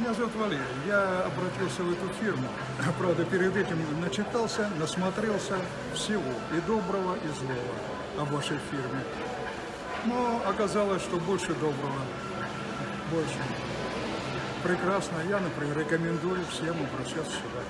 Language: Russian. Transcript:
Меня зовут Валерий. Я обратился в эту фирму. Правда, перед этим начитался, насмотрелся всего, и доброго, и злого о вашей фирме. Но оказалось, что больше доброго. Больше. Прекрасно. Я, например, рекомендую всем обращаться сюда.